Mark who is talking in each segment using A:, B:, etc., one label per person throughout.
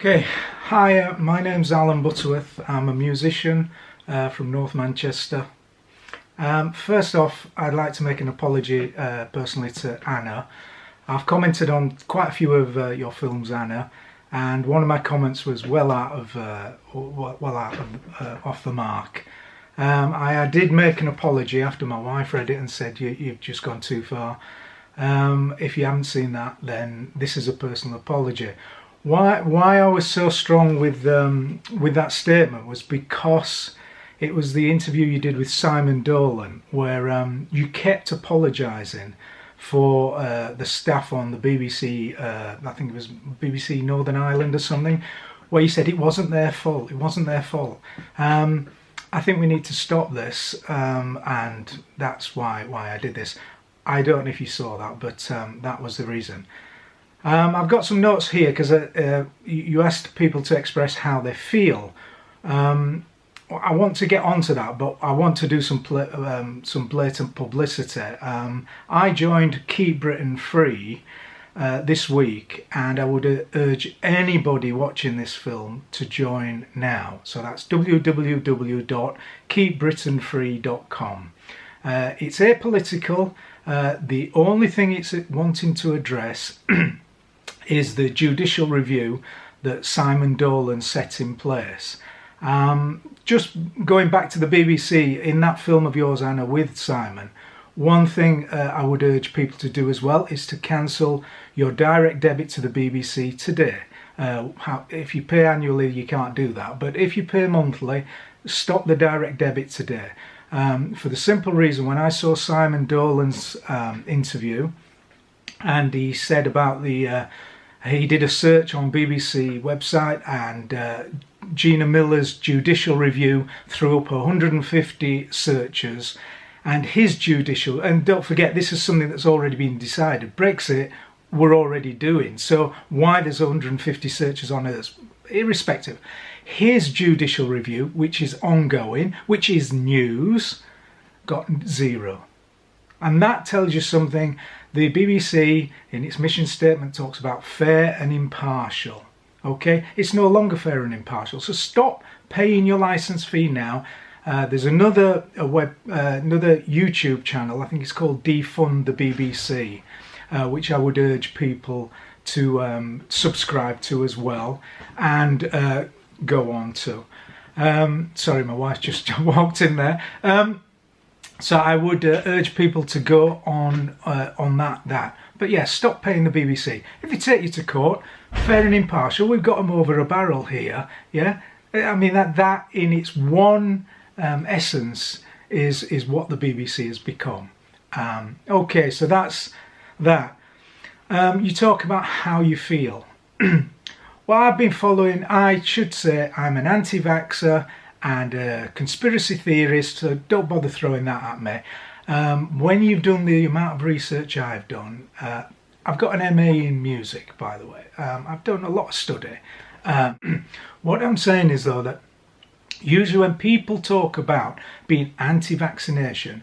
A: Okay, hi, uh, my name's Alan Butterworth. I'm a musician uh, from North Manchester. Um, first off, I'd like to make an apology uh, personally to Anna. I've commented on quite a few of uh, your films, Anna, and one of my comments was well out of uh, well out of, uh, off the mark. Um, I, I, did make an apology after my wife read it and said you, have just gone too far. Um, if you haven't seen that, then this is a personal apology why why I was so strong with um, with that statement was because it was the interview you did with Simon Dolan where um, you kept apologising for uh, the staff on the BBC uh, I think it was BBC Northern Ireland or something where you said it wasn't their fault it wasn't their fault. Um, I think we need to stop this um, and that's why why I did this. I don't know if you saw that but um, that was the reason um, I've got some notes here because uh, uh, you asked people to express how they feel. Um, I want to get onto that, but I want to do some um, some blatant publicity. Um, I joined Keep Britain Free uh, this week, and I would uh, urge anybody watching this film to join now. So that's www.keepbritainfree.com. Uh, it's apolitical. Uh, the only thing it's wanting to address is the judicial review that Simon Dolan set in place. Um, just going back to the BBC, in that film of yours, Anna, with Simon, one thing uh, I would urge people to do as well is to cancel your direct debit to the BBC today. Uh, how, if you pay annually, you can't do that. But if you pay monthly, stop the direct debit today. Um, for the simple reason, when I saw Simon Dolan's um, interview, and he said about the uh, he did a search on BBC website and uh, Gina Miller's judicial review threw up 150 searches. And his judicial and don't forget this is something that's already been decided. Brexit we're already doing. So why there's 150 searches on it irrespective. His judicial review which is ongoing which is news got zero. And that tells you something the BBC in its mission statement talks about fair and impartial okay? It's no longer fair and impartial so stop paying your license fee now. Uh, there's another web uh, another YouTube channel I think it's called defund the BBC uh, which I would urge people to um, subscribe to as well and uh, go on to. Um, sorry my wife just walked in there. Um, so I would uh, urge people to go on uh, on that that. But yeah, stop paying the BBC. If they take you to court, fair and impartial, we've got them over a barrel here. Yeah, I mean that that in its one um, essence is is what the BBC has become. Um, okay, so that's that. Um, you talk about how you feel. well, I've been following. I should say I'm an anti-vaxxer and conspiracy theorist, so don't bother throwing that at me. Um, when you've done the amount of research I've done, uh, I've got an MA in music, by the way. Um, I've done a lot of study. Um, what I'm saying is, though, that usually when people talk about being anti-vaccination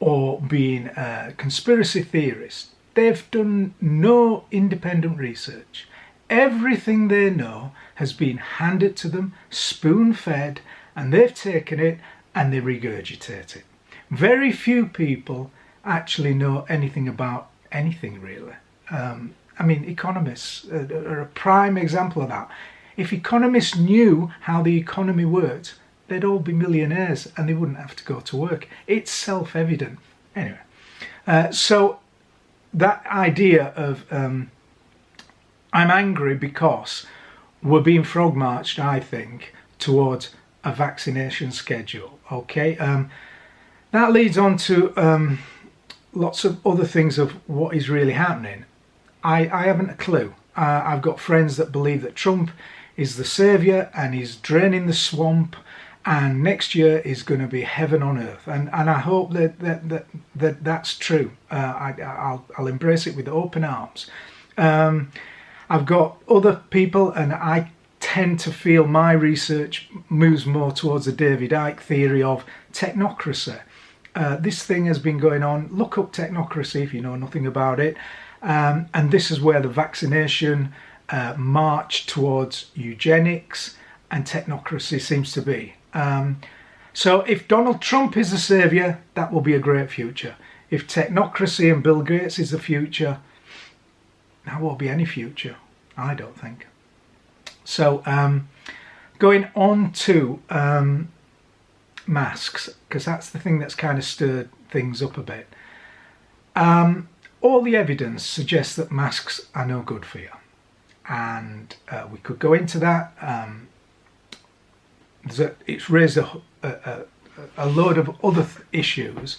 A: or being a conspiracy theorists, they've done no independent research. Everything they know has been handed to them, spoon-fed, and they've taken it and they regurgitate it. Very few people actually know anything about anything really. Um, I mean, economists are a prime example of that. If economists knew how the economy worked, they'd all be millionaires and they wouldn't have to go to work. It's self-evident. Anyway, uh, so that idea of um, I'm angry because we're being frog marched, I think, towards a vaccination schedule okay? Um, that leads on to um, lots of other things of what is really happening. I, I haven't a clue. Uh, I've got friends that believe that Trump is the savior and he's draining the swamp and next year is going to be heaven on earth. And and I hope that that that, that that's true. Uh, I, I'll, I'll embrace it with open arms. Um, I've got other people and I tend to feel my research moves more towards the David Icke theory of technocracy. Uh, this thing has been going on. Look up technocracy if you know nothing about it. Um, and this is where the vaccination uh, march towards eugenics and technocracy seems to be. Um, so if Donald Trump is the saviour, that will be a great future. If technocracy and Bill Gates is the future, that won't be any future, I don't think. So um, going on to um, masks, because that's the thing that's kind of stirred things up a bit. Um, all the evidence suggests that masks are no good for you. And uh, we could go into that. Um, a, it's raised a, a, a, load of other issues.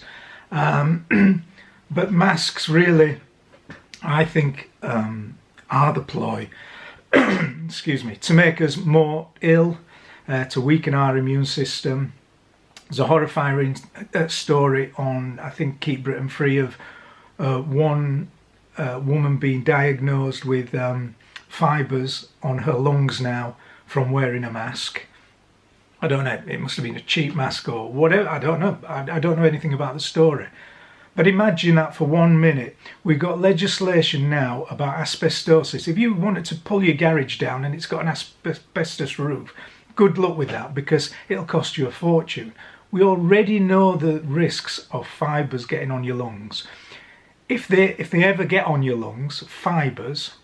A: Um, but masks really, I think, um, are the ploy, excuse me, to make us more ill, uh, to weaken our immune system. There's a horrifying uh, story on, I think, Keep Britain Free of uh, one uh, woman being diagnosed with um, fibres on her lungs now from wearing a mask. I don't know, it must have been a cheap mask or whatever, I don't know, I, I don't know anything about the story. But imagine that for one minute. We've got legislation now about asbestosis. If you wanted to pull your garage down and it's got an asbestos roof, good luck with that because it'll cost you a fortune. We already know the risks of fibres getting on your lungs if they if they ever get on your lungs, fibres,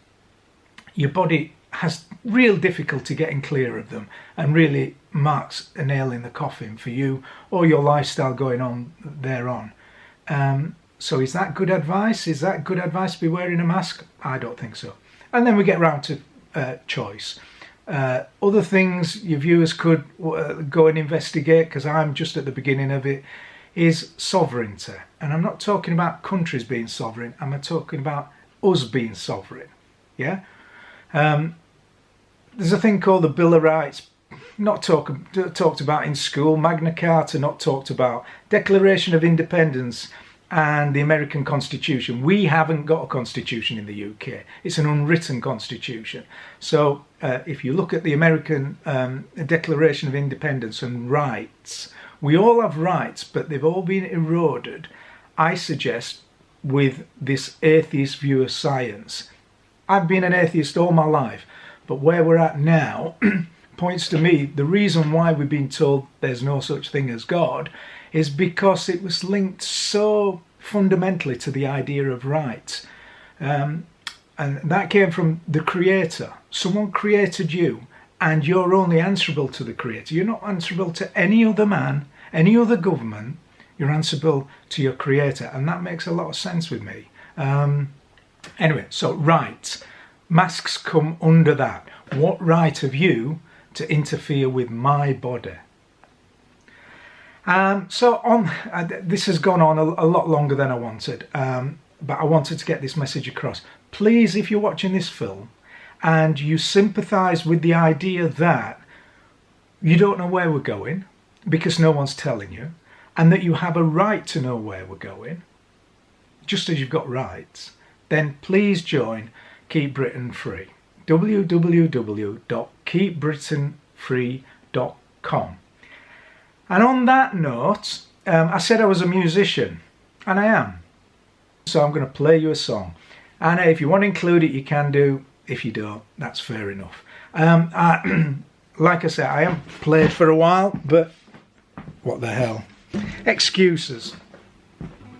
A: your body has real difficulty getting clear of them and really marks a nail in the coffin for you or your lifestyle going on thereon. Um, so is that good advice? Is that good advice to be wearing a mask? I don't think so. And then we get round to uh, choice. Uh, other things your viewers could uh, go and investigate because I'm just at the beginning of it is sovereignty. And I'm not talking about countries being sovereign, I'm talking about us being sovereign. Yeah? Um, there's a thing called the Bill of Rights, not talk, talked about in school, Magna Carta not talked about, Declaration of Independence and the American Constitution. We haven't got a constitution in the UK. It's an unwritten constitution. So uh, if you look at the American um, Declaration of Independence and rights, we all have rights, but they've all been eroded, I suggest, with this atheist view of science. I've been an atheist all my life, but where we're at now points to me the reason why we've been told there's no such thing as God is because it was linked so fundamentally to the idea of rights. Um, and that came from the creator. Someone created you and you're only answerable to the creator. You're not answerable to any other man, any other government. You're answerable to your creator, and that makes a lot of sense with me. Um, anyway, so rights. Masks come under that. What right have you to interfere with my body? Um, so on, uh, this has gone on a, a, lot longer than I wanted, um, but I wanted to get this message across. Please, if you're watching this film, and you sympathize with the idea that you don't know where we're going because no one's telling you, and that you have a right to know where we're going, just as you've got rights, then please join Keep Britain Free. www.keepbritainfree.com. And on that note, um, I said I was a musician, and I am. So I'm going to play you a song. And if you want to include it, you can do. If you don't, that's fair enough. Um, I, like I said, I haven't played for a while, but what the hell? Excuses.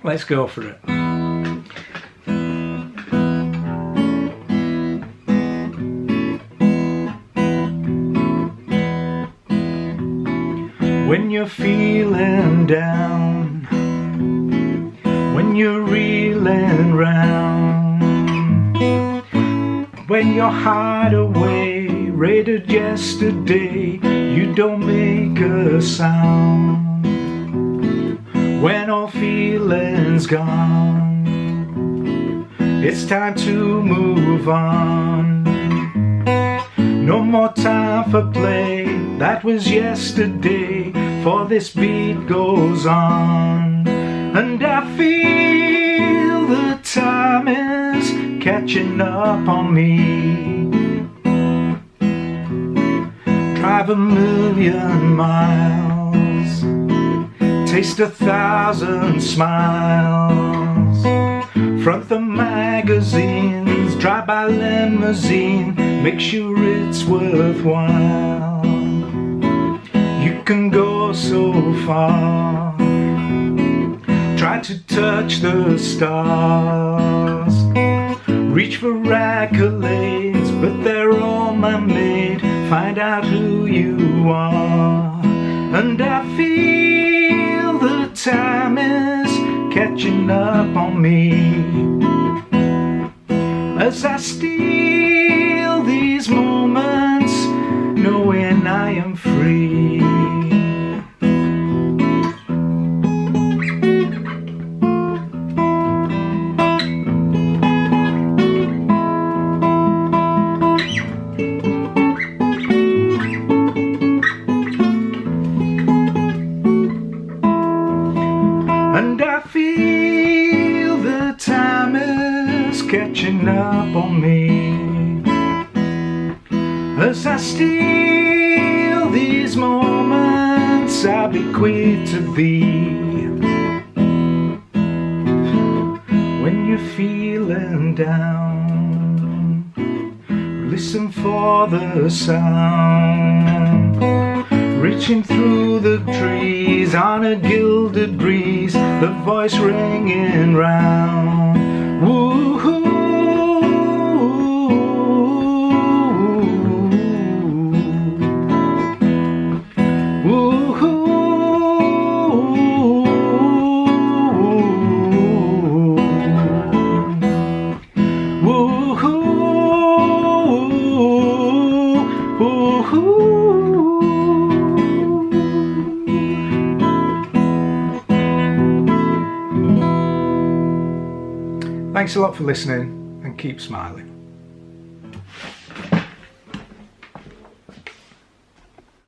A: Let's go for it. When you're feeling down, when you're reeling round. When your heart away raided yesterday you don't make a sound. When all feelings gone it's time to move on no more time for play. That was yesterday. For this beat goes on. And I feel the time is catching up on me. Drive a million miles. Taste a thousand smiles. Front the magazines Drive by limousine make sure it's worthwhile. You can go so far, try to touch the stars, reach for accolades, but they're all man-made. Find out who you are, and I feel the time is catching up on me as I steal catching up on me. As I steal these moments I bequeath to thee. When you're feeling down Listen for the sound. Reaching through the trees on a gilded breeze The voice ringing round Woo-hoo Thanks a lot for listening and keep smiling.